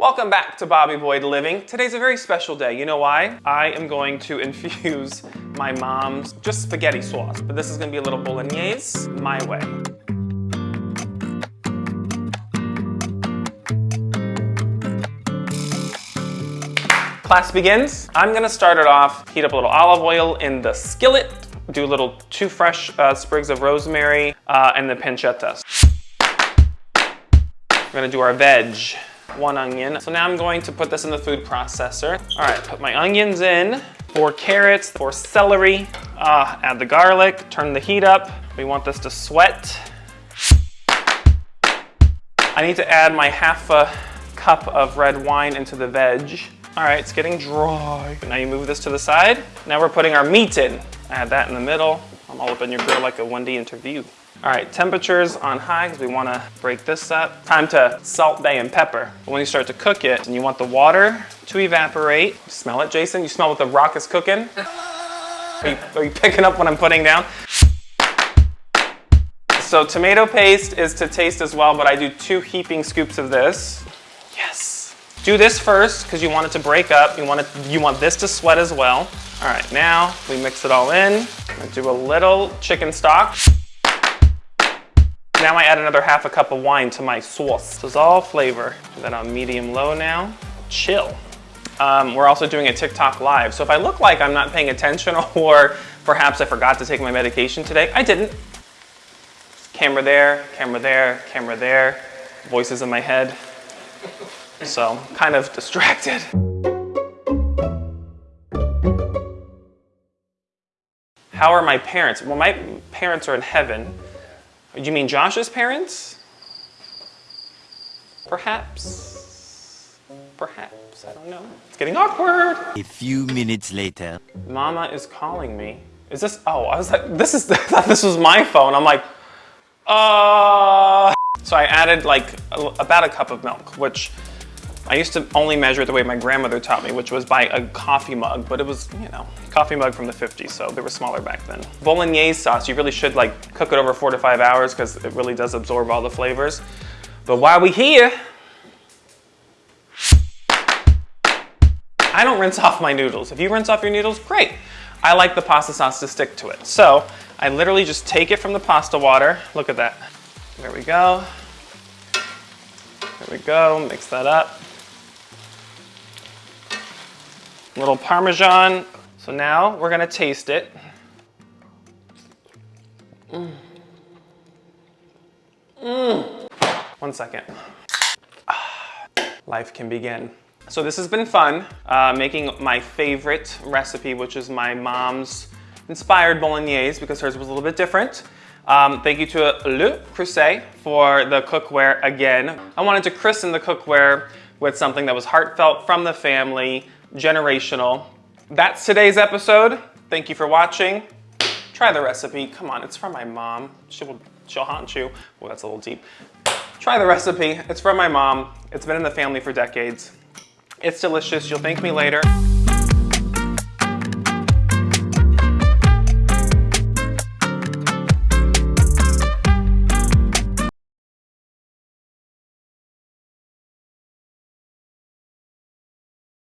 Welcome back to Bobby Boyd Living. Today's a very special day. You know why? I am going to infuse my mom's just spaghetti sauce, but this is gonna be a little bolognese my way. Class begins. I'm gonna start it off, heat up a little olive oil in the skillet, do a little two fresh uh, sprigs of rosemary, uh, and the pancetta. We're gonna do our veg one onion. So now I'm going to put this in the food processor. All right, put my onions in, four carrots, four celery, uh, add the garlic, turn the heat up. We want this to sweat. I need to add my half a cup of red wine into the veg. All right, it's getting dry. Now you move this to the side. Now we're putting our meat in. Add that in the middle. I'm all up in your grill like a Wendy interview. All right, temperatures on high because we want to break this up. Time to salt, bay, and pepper. When you start to cook it, and you want the water to evaporate. Smell it, Jason? You smell what the rock is cooking? Are you, are you picking up what I'm putting down? So tomato paste is to taste as well, but I do two heaping scoops of this. Yes. Do this first because you want it to break up. You want, it, you want this to sweat as well. All right, now we mix it all in. do a little chicken stock. Now I add another half a cup of wine to my sauce. Dissolve flavor. Do that on medium low now. Chill. Um, we're also doing a TikTok live. So if I look like I'm not paying attention or perhaps I forgot to take my medication today, I didn't. Camera there, camera there, camera there, voices in my head. So kind of distracted. How are my parents? Well, my parents are in heaven. Do you mean Josh's parents? Perhaps. Perhaps. I don't know. It's getting awkward. A few minutes later. Mama is calling me. Is this? Oh, I was like, this is, I thought this was my phone. I'm like, uh. So I added like about a cup of milk, which I used to only measure it the way my grandmother taught me, which was by a coffee mug, but it was, you know, coffee mug from the 50s, so they were smaller back then. Bolognese sauce, you really should like cook it over four to five hours because it really does absorb all the flavors. But while we here, I don't rinse off my noodles. If you rinse off your noodles, great. I like the pasta sauce to stick to it. So I literally just take it from the pasta water. Look at that. There we go. We go, mix that up. little Parmesan. So now we're gonna taste it. Mm. Mm. One second. Life can begin. So this has been fun, uh, making my favorite recipe, which is my mom's inspired bolognese because hers was a little bit different. Um, thank you to Le Creuset for the cookware again. I wanted to christen the cookware with something that was heartfelt from the family, generational. That's today's episode. Thank you for watching. Try the recipe. Come on, it's from my mom. She'll, she'll haunt you. Well, that's a little deep. Try the recipe. It's from my mom. It's been in the family for decades. It's delicious. You'll thank me later.